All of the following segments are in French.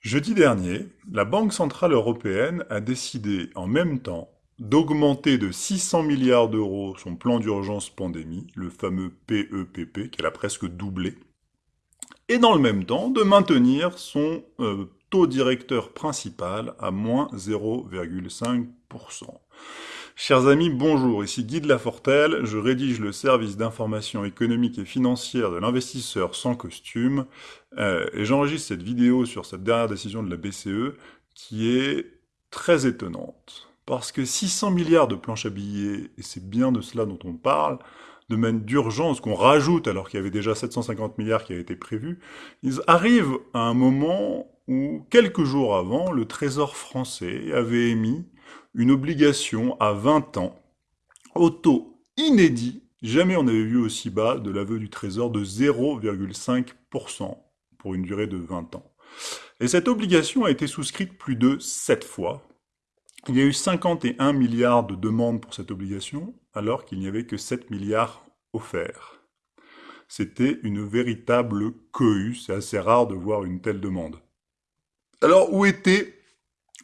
Jeudi dernier, la Banque centrale européenne a décidé en même temps d'augmenter de 600 milliards d'euros son plan d'urgence pandémie, le fameux PEPP, qu'elle a presque doublé, et dans le même temps de maintenir son euh, taux directeur principal à moins 0,5%. Chers amis, bonjour, ici Guy de Lafortelle, je rédige le service d'information économique et financière de l'investisseur sans costume, euh, et j'enregistre cette vidéo sur cette dernière décision de la BCE, qui est très étonnante. Parce que 600 milliards de planches à billets, et c'est bien de cela dont on parle, de manière d'urgence qu'on rajoute alors qu'il y avait déjà 750 milliards qui avaient été prévus, ils arrivent à un moment où, quelques jours avant, le Trésor français avait émis une obligation à 20 ans, au taux inédit, jamais on n'avait vu aussi bas de l'aveu du Trésor de 0,5% pour une durée de 20 ans. Et cette obligation a été souscrite plus de 7 fois. Il y a eu 51 milliards de demandes pour cette obligation, alors qu'il n'y avait que 7 milliards offerts. C'était une véritable cohue, c'est assez rare de voir une telle demande. Alors où était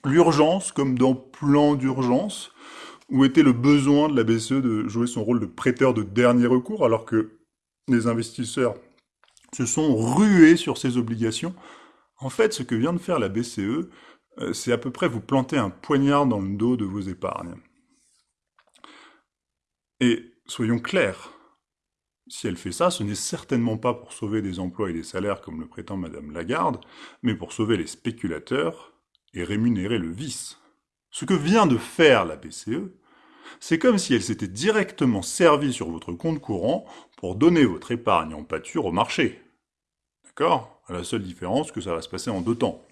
l'urgence, comme dans plan d'urgence, où était le besoin de la BCE de jouer son rôle de prêteur de dernier recours, alors que les investisseurs se sont rués sur ces obligations. En fait, ce que vient de faire la BCE, euh, c'est à peu près vous planter un poignard dans le dos de vos épargnes. Et soyons clairs, si elle fait ça, ce n'est certainement pas pour sauver des emplois et des salaires comme le prétend Madame Lagarde, mais pour sauver les spéculateurs et rémunérer le vice. Ce que vient de faire la BCE, c'est comme si elle s'était directement servie sur votre compte courant pour donner votre épargne en pâture au marché. D'accord? À la seule différence que ça va se passer en deux temps.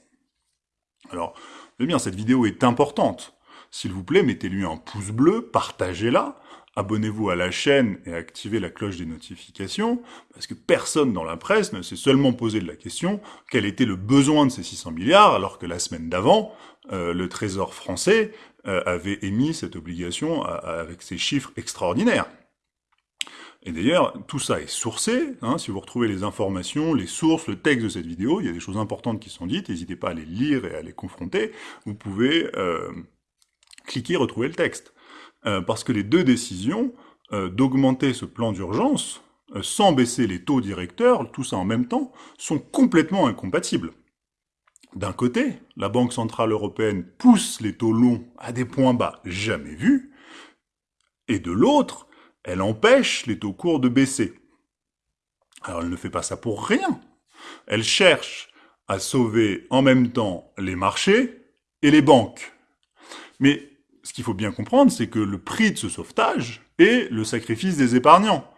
Alors, eh bien, cette vidéo est importante. S'il vous plaît, mettez-lui un pouce bleu, partagez-la, abonnez-vous à la chaîne et activez la cloche des notifications, parce que personne dans la presse ne s'est seulement posé la question quel était le besoin de ces 600 milliards, alors que la semaine d'avant, euh, le Trésor français euh, avait émis cette obligation avec ces chiffres extraordinaires. Et d'ailleurs, tout ça est sourcé, hein, si vous retrouvez les informations, les sources, le texte de cette vidéo, il y a des choses importantes qui sont dites, n'hésitez pas à les lire et à les confronter, vous pouvez euh, cliquer, retrouver le texte. Euh, parce que les deux décisions euh, d'augmenter ce plan d'urgence, euh, sans baisser les taux directeurs, tout ça en même temps, sont complètement incompatibles. D'un côté, la Banque Centrale Européenne pousse les taux longs à des points bas jamais vus, et de l'autre, elle empêche les taux courts de baisser. Alors elle ne fait pas ça pour rien. Elle cherche à sauver en même temps les marchés et les banques. Mais ce qu'il faut bien comprendre, c'est que le prix de ce sauvetage est le sacrifice des épargnants.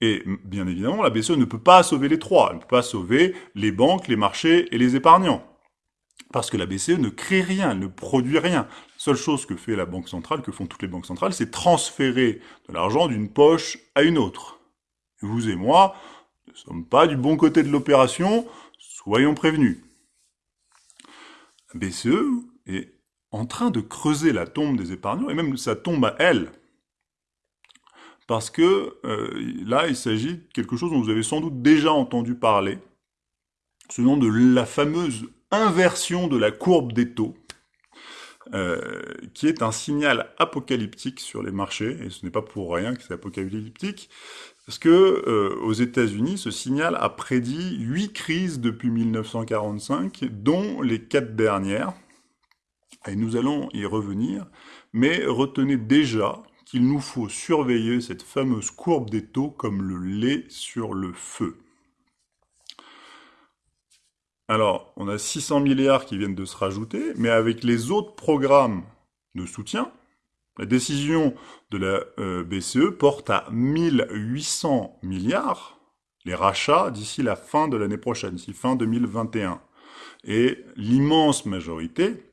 Et bien évidemment, la BCE ne peut pas sauver les trois. Elle ne peut pas sauver les banques, les marchés et les épargnants. Parce que la BCE ne crée rien, ne produit rien. La seule chose que fait la Banque centrale, que font toutes les banques centrales, c'est transférer de l'argent d'une poche à une autre. Vous et moi ne sommes pas du bon côté de l'opération, soyons prévenus. La BCE est en train de creuser la tombe des épargnants, et même sa tombe à elle. Parce que euh, là, il s'agit de quelque chose dont vous avez sans doute déjà entendu parler, ce nom de la fameuse inversion de la courbe des taux, euh, qui est un signal apocalyptique sur les marchés, et ce n'est pas pour rien que c'est apocalyptique, parce que euh, aux États-Unis, ce signal a prédit huit crises depuis 1945, dont les quatre dernières, et nous allons y revenir, mais retenez déjà qu'il nous faut surveiller cette fameuse courbe des taux comme le lait sur le feu. Alors, on a 600 milliards qui viennent de se rajouter, mais avec les autres programmes de soutien, la décision de la euh, BCE porte à 1800 milliards les rachats d'ici la fin de l'année prochaine, d'ici fin 2021. Et l'immense majorité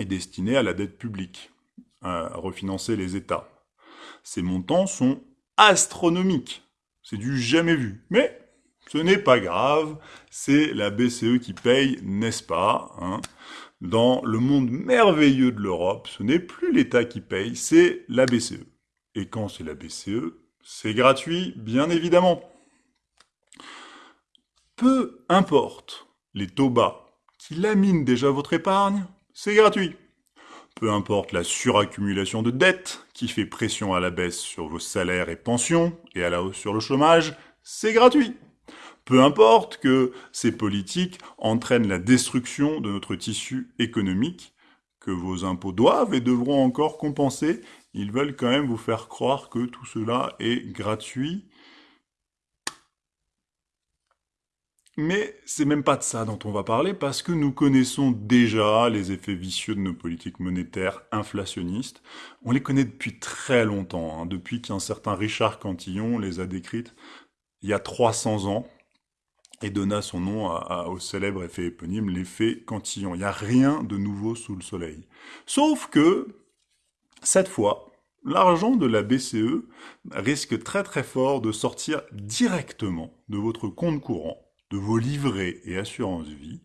est destiné à la dette publique, à refinancer les États. Ces montants sont astronomiques. C'est du jamais vu. Mais ce n'est pas grave, c'est la BCE qui paye, n'est-ce pas hein? Dans le monde merveilleux de l'Europe, ce n'est plus l'État qui paye, c'est la BCE. Et quand c'est la BCE, c'est gratuit, bien évidemment. Peu importe les taux bas qui lamine déjà votre épargne, c'est gratuit. Peu importe la suraccumulation de dettes qui fait pression à la baisse sur vos salaires et pensions et à la hausse sur le chômage, c'est gratuit. Peu importe que ces politiques entraînent la destruction de notre tissu économique, que vos impôts doivent et devront encore compenser, ils veulent quand même vous faire croire que tout cela est gratuit Mais c'est même pas de ça dont on va parler parce que nous connaissons déjà les effets vicieux de nos politiques monétaires inflationnistes. On les connaît depuis très longtemps, hein, depuis qu'un certain Richard Cantillon les a décrites il y a 300 ans et donna son nom au célèbre effet éponyme, l'effet Cantillon. Il n'y a rien de nouveau sous le soleil. Sauf que, cette fois, l'argent de la BCE risque très très fort de sortir directement de votre compte courant de vos livrets et assurances vie,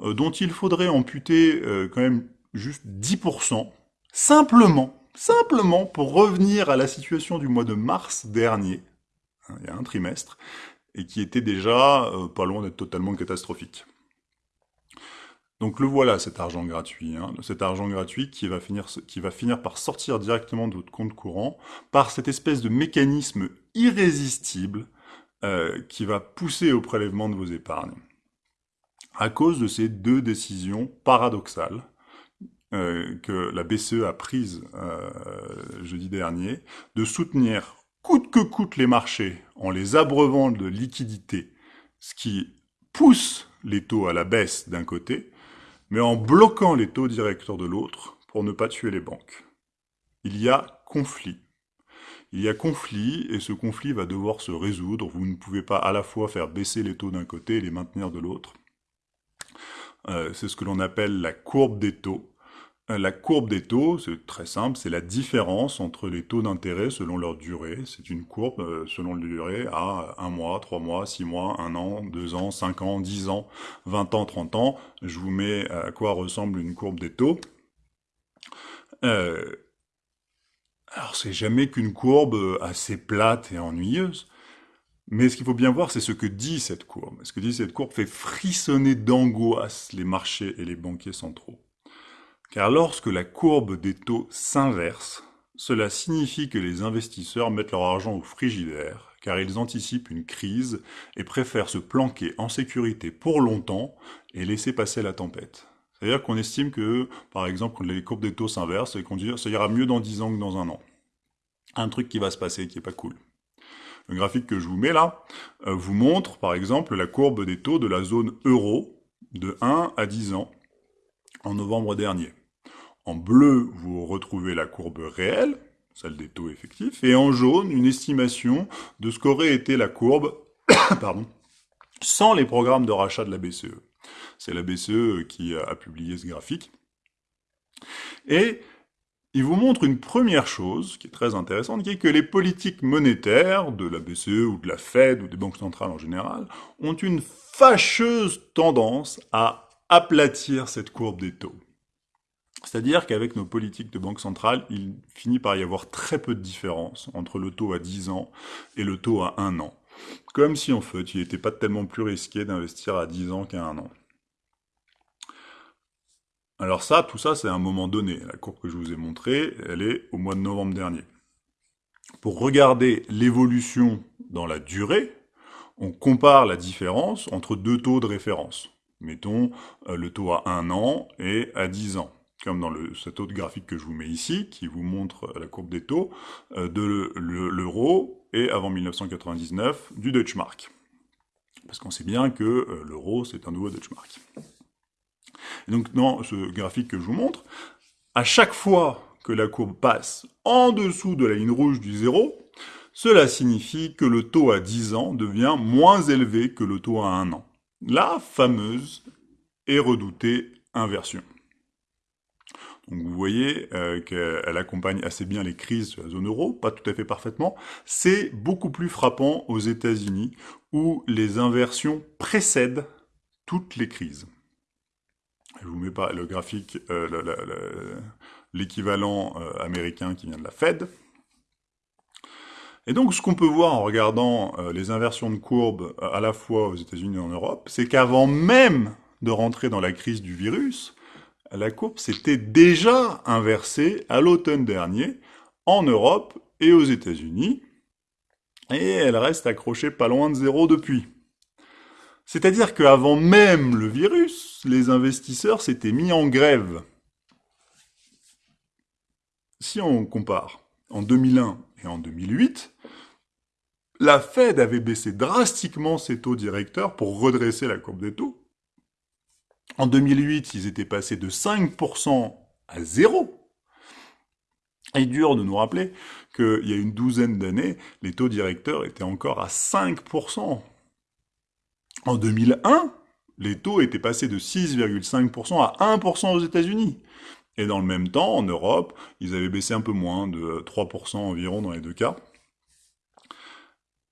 euh, dont il faudrait amputer euh, quand même juste 10%, simplement, simplement pour revenir à la situation du mois de mars dernier, hein, il y a un trimestre, et qui était déjà euh, pas loin d'être totalement catastrophique. Donc le voilà, cet argent gratuit, hein, cet argent gratuit qui va, finir, qui va finir par sortir directement de votre compte courant par cette espèce de mécanisme irrésistible euh, qui va pousser au prélèvement de vos épargnes. À cause de ces deux décisions paradoxales euh, que la BCE a prises euh, jeudi dernier, de soutenir coûte que coûte les marchés en les abreuvant de liquidités, ce qui pousse les taux à la baisse d'un côté, mais en bloquant les taux directeurs de l'autre pour ne pas tuer les banques. Il y a conflit il y a conflit, et ce conflit va devoir se résoudre. Vous ne pouvez pas à la fois faire baisser les taux d'un côté et les maintenir de l'autre. Euh, c'est ce que l'on appelle la courbe des taux. Euh, la courbe des taux, c'est très simple, c'est la différence entre les taux d'intérêt selon leur durée. C'est une courbe euh, selon la durée à un mois, trois mois, six mois, un an, deux ans, cinq ans, dix ans, vingt ans, trente ans. Je vous mets à quoi ressemble une courbe des taux. Alors c'est jamais qu'une courbe euh, assez plate et ennuyeuse, mais ce qu'il faut bien voir, c'est ce que dit cette courbe. Ce que dit cette courbe fait frissonner d'angoisse les marchés et les banquiers centraux. Car lorsque la courbe des taux s'inverse, cela signifie que les investisseurs mettent leur argent au frigidaire, car ils anticipent une crise et préfèrent se planquer en sécurité pour longtemps et laisser passer la tempête. C'est-à-dire qu'on estime que, par exemple, les courbes des taux s'inversent, et qu'on dit ça ira mieux dans 10 ans que dans un an. Un truc qui va se passer, qui est pas cool. Le graphique que je vous mets là euh, vous montre, par exemple, la courbe des taux de la zone euro de 1 à 10 ans en novembre dernier. En bleu, vous retrouvez la courbe réelle, celle des taux effectifs, et en jaune, une estimation de ce qu'aurait été la courbe sans les programmes de rachat de la BCE. C'est la BCE qui a publié ce graphique. Et il vous montre une première chose qui est très intéressante, qui est que les politiques monétaires de la BCE ou de la Fed ou des banques centrales en général ont une fâcheuse tendance à aplatir cette courbe des taux. C'est-à-dire qu'avec nos politiques de banque centrale, il finit par y avoir très peu de différence entre le taux à 10 ans et le taux à 1 an. Comme si en fait, il n'était pas tellement plus risqué d'investir à 10 ans qu'à 1 an. Alors ça, tout ça, c'est à un moment donné. La courbe que je vous ai montrée, elle est au mois de novembre dernier. Pour regarder l'évolution dans la durée, on compare la différence entre deux taux de référence. Mettons euh, le taux à 1 an et à 10 ans. Comme dans le, cet autre graphique que je vous mets ici, qui vous montre la courbe des taux euh, de l'euro et avant 1999 du Deutschmark. Parce qu'on sait bien que euh, l'euro, c'est un nouveau Deutschmark donc dans ce graphique que je vous montre, à chaque fois que la courbe passe en dessous de la ligne rouge du zéro, cela signifie que le taux à 10 ans devient moins élevé que le taux à 1 an. La fameuse et redoutée inversion. Donc vous voyez euh, qu'elle accompagne assez bien les crises de la zone euro, pas tout à fait parfaitement. C'est beaucoup plus frappant aux États-Unis où les inversions précèdent toutes les crises je vous mets pas le graphique, euh, l'équivalent euh, américain qui vient de la Fed. Et donc, ce qu'on peut voir en regardant euh, les inversions de courbes à la fois aux États-Unis et en Europe, c'est qu'avant même de rentrer dans la crise du virus, la courbe s'était déjà inversée à l'automne dernier en Europe et aux États-Unis, et elle reste accrochée pas loin de zéro depuis. C'est-à-dire qu'avant même le virus, les investisseurs s'étaient mis en grève. Si on compare en 2001 et en 2008, la Fed avait baissé drastiquement ses taux directeurs pour redresser la courbe des taux. En 2008, ils étaient passés de 5% à 0. Il est dur de nous rappeler qu'il y a une douzaine d'années, les taux directeurs étaient encore à 5%. En 2001, les taux étaient passés de 6,5% à 1% aux États-Unis. Et dans le même temps, en Europe, ils avaient baissé un peu moins, de 3% environ dans les deux cas.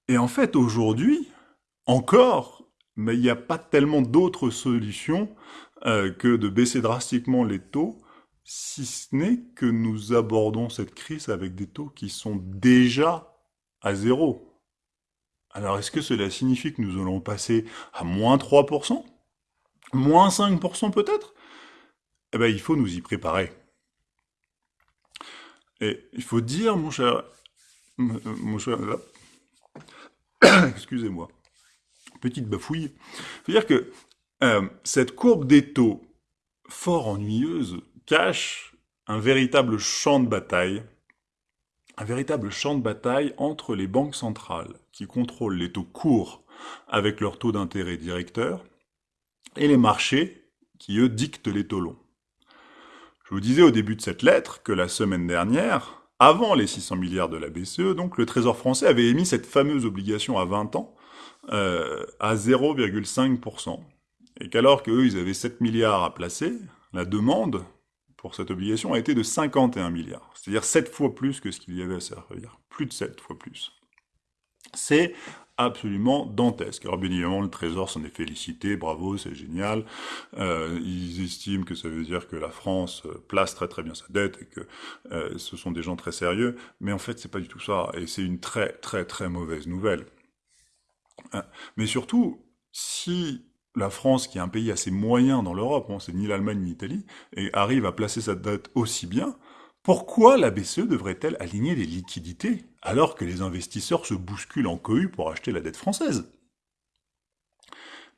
Et en fait, aujourd'hui, encore, mais il n'y a pas tellement d'autres solutions euh, que de baisser drastiquement les taux, si ce n'est que nous abordons cette crise avec des taux qui sont déjà à zéro. Alors est-ce que cela signifie que nous allons passer à moins 3% Moins 5% peut-être? Eh bien, il faut nous y préparer. Et il faut dire, mon cher... Mon cher... Excusez-moi. Petite bafouille. Il faut dire que euh, cette courbe des taux fort ennuyeuse cache un véritable champ de bataille un véritable champ de bataille entre les banques centrales, qui contrôlent les taux courts avec leur taux d'intérêt directeur, et les marchés, qui eux dictent les taux longs. Je vous disais au début de cette lettre que la semaine dernière, avant les 600 milliards de la BCE, donc le Trésor français avait émis cette fameuse obligation à 20 ans euh, à 0,5%. Et qu'alors qu'eux, ils avaient 7 milliards à placer, la demande pour cette obligation a été de 51 milliards, c'est-à-dire 7 fois plus que ce qu'il y avait à servir, plus de 7 fois plus. C'est absolument dantesque. Alors bien évidemment, le Trésor s'en est félicité, bravo, c'est génial. Euh, ils estiment que ça veut dire que la France euh, place très très bien sa dette et que euh, ce sont des gens très sérieux, mais en fait c'est pas du tout ça, et c'est une très très très mauvaise nouvelle. Mais surtout, si la France, qui est un pays assez moyen dans l'Europe, hein, c'est ni l'Allemagne ni l'Italie, et arrive à placer sa dette aussi bien, pourquoi la BCE devrait-elle aligner les liquidités alors que les investisseurs se bousculent en cohue pour acheter la dette française?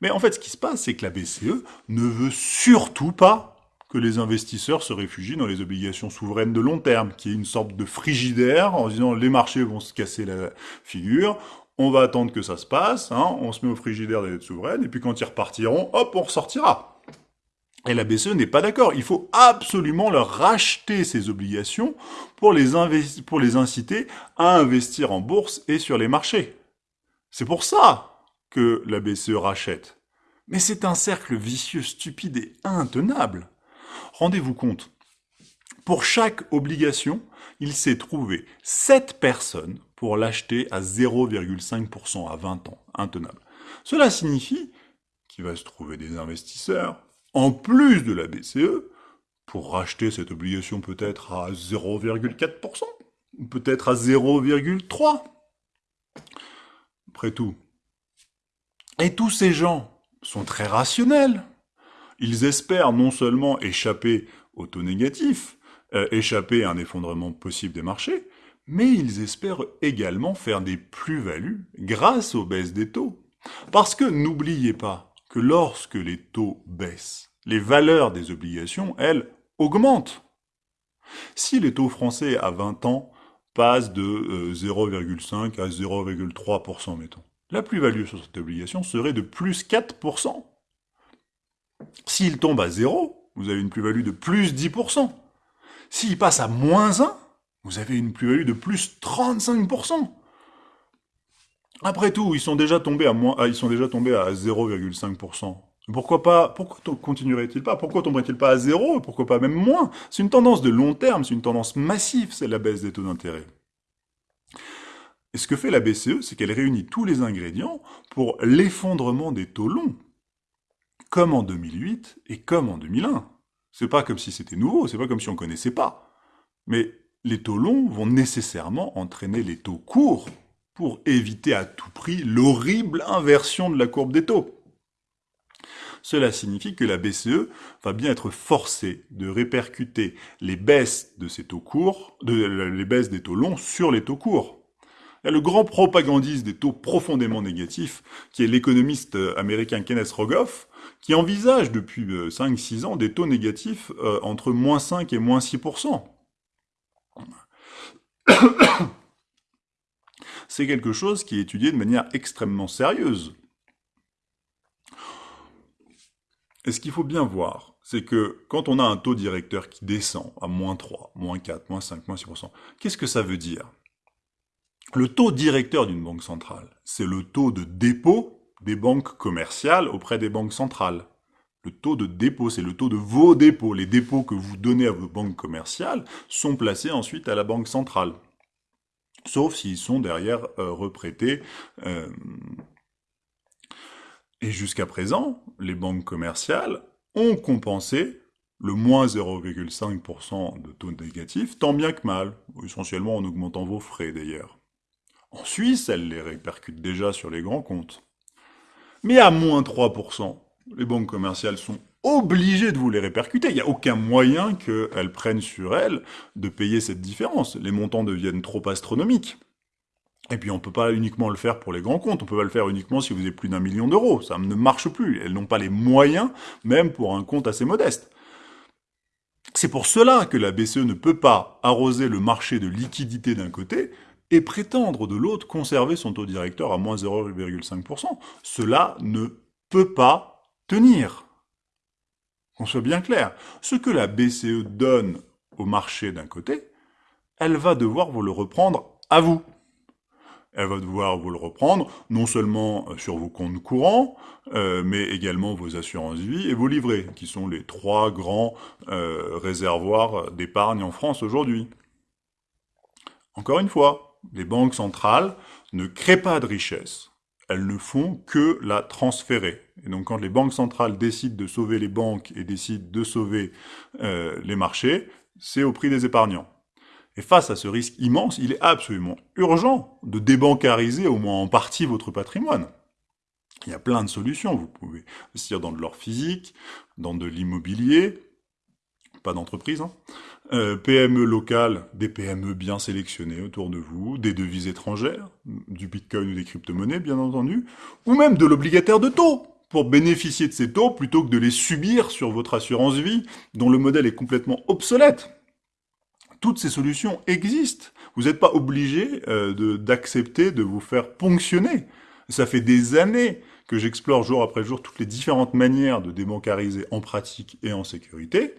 Mais en fait, ce qui se passe, c'est que la BCE ne veut surtout pas que les investisseurs se réfugient dans les obligations souveraines de long terme, qui est une sorte de frigidaire en disant les marchés vont se casser la figure, on va attendre que ça se passe, hein, on se met au frigidaire des dettes souveraines, et puis quand ils repartiront, hop, on ressortira. Et la BCE n'est pas d'accord. Il faut absolument leur racheter ces obligations pour les, inciter à investir en bourse et sur les marchés. C'est pour ça que la BCE rachète. Mais c'est un cercle vicieux, stupide et intenable. Rendez-vous compte, pour chaque obligation, il s'est trouvé 7 personnes pour l'acheter à 0,5% à 20 ans, intenable. Cela signifie qu'il va se trouver des investisseurs, en plus de la BCE, pour racheter cette obligation peut-être à 0,4%, ou peut-être à 0,3%. Après tout. Et tous ces gens sont très rationnels. Ils espèrent non seulement échapper au taux négatif, euh, échapper à un effondrement possible des marchés, mais ils espèrent également faire des plus-values grâce aux baisses des taux. Parce que n'oubliez pas que lorsque les taux baissent, les valeurs des obligations, elles, augmentent. Si les taux français à 20 ans passent de 0,5 euh, à 0,3%, mettons, la plus-value sur cette obligation serait de plus 4%. S'il tombe à 0, vous avez une plus-value de plus 10%. S'il passe à moins 1, vous avez une plus-value de plus 35%. Après tout, ils sont déjà tombés à moins, ah, 0,5%. Pourquoi pas, pourquoi continuerait-il pas? Pourquoi tomberait-il pas à zéro? Pourquoi pas même moins? C'est une tendance de long terme, c'est une tendance massive, c'est la baisse des taux d'intérêt. Et ce que fait la BCE, c'est qu'elle réunit tous les ingrédients pour l'effondrement des taux longs, comme en 2008 et comme en 2001. C'est pas comme si c'était nouveau, c'est pas comme si on connaissait pas. Mais les taux longs vont nécessairement entraîner les taux courts pour éviter à tout prix l'horrible inversion de la courbe des taux. cela signifie que la BCE va bien être forcée de répercuter les baisses de taux courts, les baisses des taux longs sur les taux courts. Il y a le grand propagandiste des taux profondément négatifs, qui est l'économiste euh, américain Kenneth Rogoff, qui envisage depuis 5-6 euh, ans des taux négatifs euh, entre moins 5 et moins 6%. C'est quelque chose qui est étudié de manière extrêmement sérieuse. Et ce qu'il faut bien voir, c'est que quand on a un taux directeur qui descend à moins 3, moins 4, moins 5, moins 6%, qu'est-ce que ça veut dire? Le taux directeur d'une banque centrale, c'est le taux de dépôt des banques commerciales auprès des banques centrales. Le taux de dépôt, c'est le taux de vos dépôts. Les dépôts que vous donnez à vos banques commerciales sont placés ensuite à la banque centrale. Sauf s'ils sont derrière euh, reprêtés. Euh, et jusqu'à présent, les banques commerciales ont compensé le moins 0,5% de taux négatif, tant bien que mal, essentiellement en augmentant vos frais d'ailleurs. En Suisse, elle les répercute déjà sur les grands comptes. Mais à moins 3%, les banques commerciales sont obligées de vous les répercuter. Il n'y a aucun moyen qu'elles prennent sur elles de payer cette différence. Les montants deviennent trop astronomiques. Et puis on ne peut pas uniquement le faire pour les grands comptes, on peut pas le faire uniquement si vous avez plus d'un million d'euros. Ça ne marche plus. Elles n'ont pas les moyens, même pour un compte assez modeste. C'est pour cela que la BCE ne peut pas arroser le marché de liquidité d'un côté et prétendre de l'autre conserver son taux directeur à moins 0,5%. Cela ne peut pas tenir. Qu'on soit bien clair. Ce que la BCE donne au marché d'un côté, elle va devoir vous le reprendre à vous. Elle va devoir vous le reprendre, non seulement euh, sur vos comptes courants, euh, mais également vos assurances vie et vos livrets, qui sont les trois grands euh, réservoirs d'épargne en France aujourd'hui. Encore une fois, les banques centrales ne créent pas de richesse. Elles ne font que la transférer. Et donc quand les banques centrales décident de sauver les banques et décident de sauver euh, les marchés, c'est au prix des épargnants. Et face à ce risque immense, il est absolument urgent de débancariser au moins en partie votre patrimoine. Il y a plein de solutions. Vous pouvez investir dans de l'or physique, dans de l'immobilier, pas d'entreprise, hein, euh, PME locales, des PME bien sélectionnées autour de vous, des devises étrangères, du bitcoin ou des crypto-monnaies bien entendu, ou même de l'obligataire de taux, pour bénéficier de ces taux plutôt que de les subir sur votre assurance vie, dont le modèle est complètement obsolète. Toutes ces solutions existent. Vous n'êtes pas obligé euh, d'accepter de, de vous faire ponctionner. Ça fait des années que j'explore jour après jour toutes les différentes manières de débancariser en pratique et en sécurité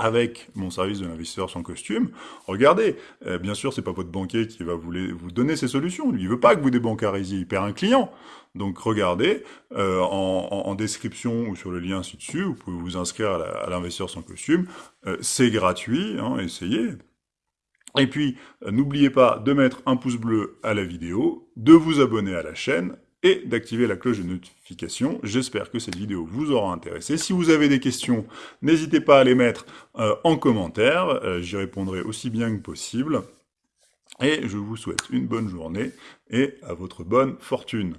avec mon service de l'investisseur sans costume, regardez, euh, bien sûr, c'est pas votre banquier qui va vous, vous donner ces solutions. Lui, il veut pas que vous débancarisiez, il perd un client. Donc regardez, euh, en, description ou sur le lien ci-dessus, vous pouvez vous inscrire à l'investisseur sans costume. Euh, c'est gratuit, hein, essayez. Et puis, n'oubliez pas de mettre un pouce bleu à la vidéo, de vous abonner à la chaîne, et d'activer la cloche de notification. J'espère que cette vidéo vous aura intéressé. Si vous avez des questions, n'hésitez pas à les mettre euh, en commentaire. Euh, j'y répondrai aussi bien que possible. Et je vous souhaite une bonne journée et à votre bonne fortune.